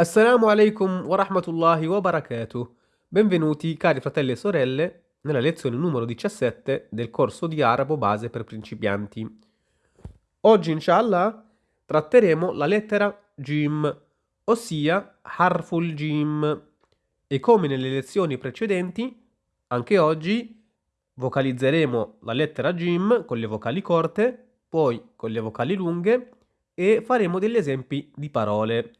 Assalamu alaikum wa rahmatullahi wa barakatuh. Benvenuti cari fratelli e sorelle nella lezione numero 17 del corso di arabo base per principianti. Oggi inshallah tratteremo la lettera Jim, ossia Harful Jim. E come nelle lezioni precedenti, anche oggi vocalizzeremo la lettera Jim con le vocali corte, poi con le vocali lunghe e faremo degli esempi di parole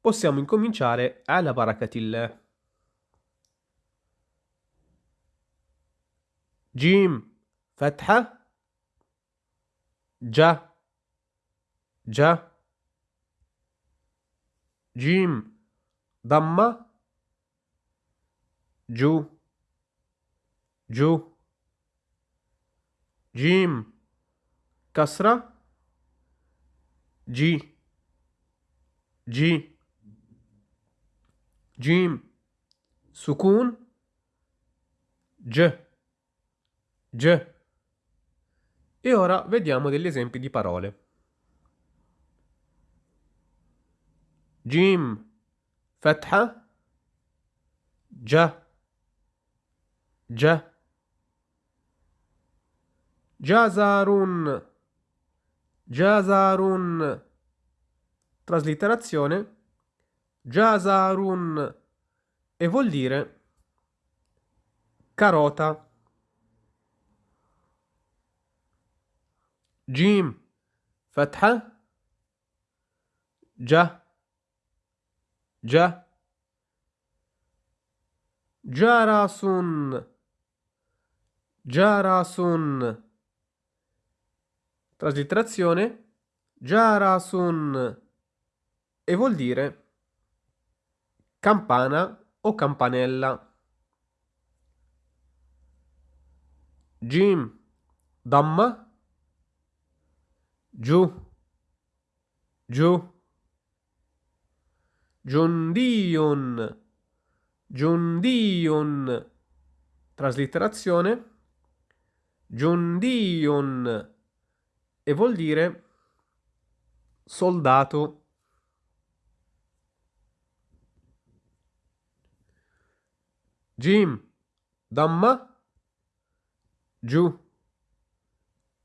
possiamo incominciare alla barakatillah. Jim, fatha, già, già, Jim, damma, giù, giù, Jim, kasra, G, G, جيم سكون G G e ora vediamo degli esempi di parole. جيم فتحة ج ج جزر جزر traslitterazione Jasarun e vuol dire carota. Jim fatha. Già già Jarasun Jarasun. Traslitterazione Jarasun e vuol dire campana o campanella. Jim, damma, giù, giù. Giundion, Giundion, traslitterazione, Giundion, e vuol dire soldato. Jim, damma, giù,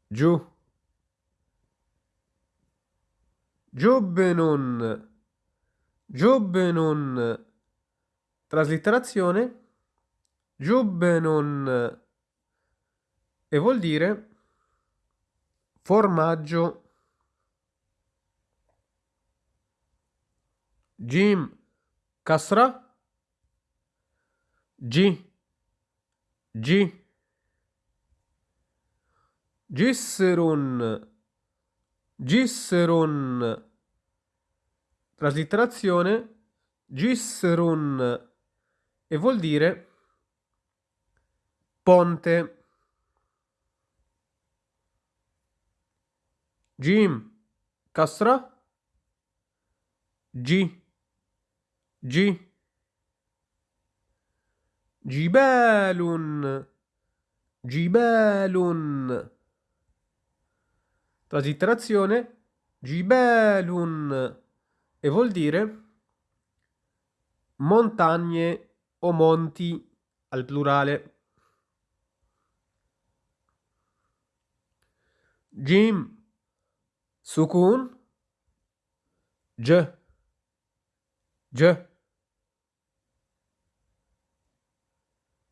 giù. Giubbenun, Giubbenun, traslitterazione, Giubbenun, e vuol dire formaggio. Jim, kasra, G. G. Gisserun. Gisserun. Traslitterazione Gisserun. E vuol dire ponte. Jim. Kasra G. G Gibelun. Gibelun. Traslitterazione. Gibelun. E vuol dire montagne o monti al plurale. Jim. Sukun. J. J.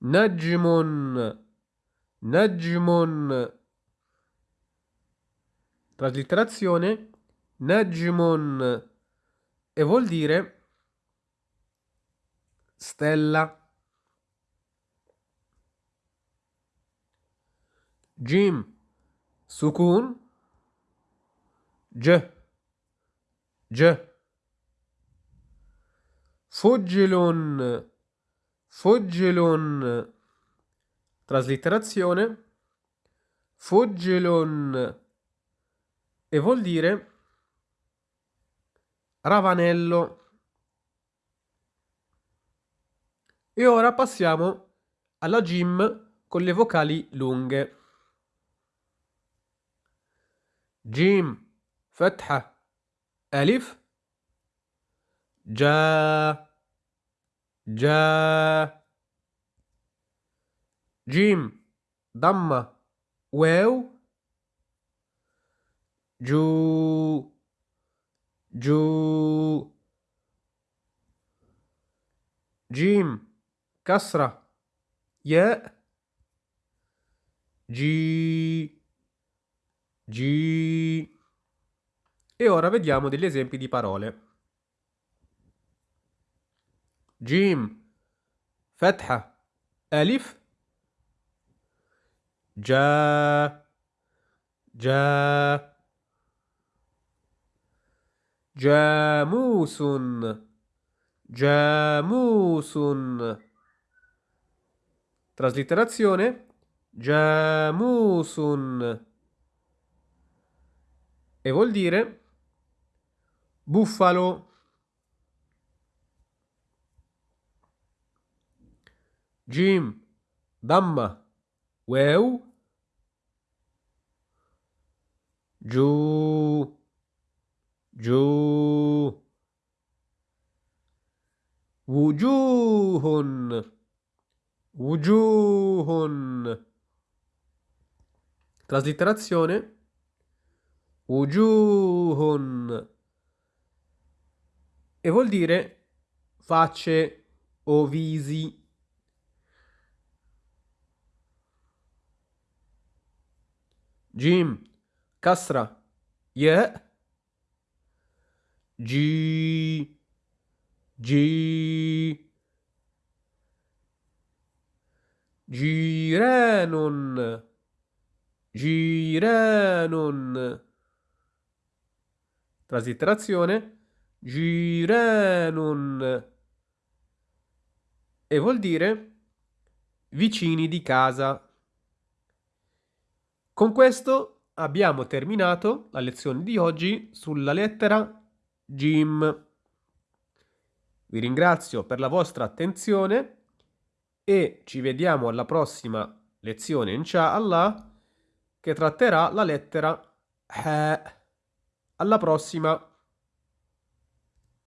Najmun. Najmun. Traslitterazione. Najmun. E vuol dire stella. Jim. Sukun. J. J. Fuggilun. Foggelon, traslitterazione, Foggelon e vuol dire Ravanello. E ora passiamo alla gym con le vocali lunghe. Gym, Fatha, Alif, Già. جا جيم ضمة واو جو جو جيم كسرة ياء G G e ora vediamo degli esempi di parole. جيم فتحة ألف جا جا جاموس جاموس traslitterazione Jamusun. E vuol dire buffalo. Jim, damma, wew, giù, giù, wujuhun, wujuhun. Traslitterazione Ujuhun e vuol dire facce o visi. Jim, kasra, ya, G, G, giranun. Giranun. Traslitterazione. Giranun. E vuol dire vicini di casa. Con questo abbiamo terminato la lezione di oggi sulla lettera Jim. Vi ringrazio per la vostra attenzione e ci vediamo alla prossima lezione, inshallah che tratterà la lettera H. Alla prossima!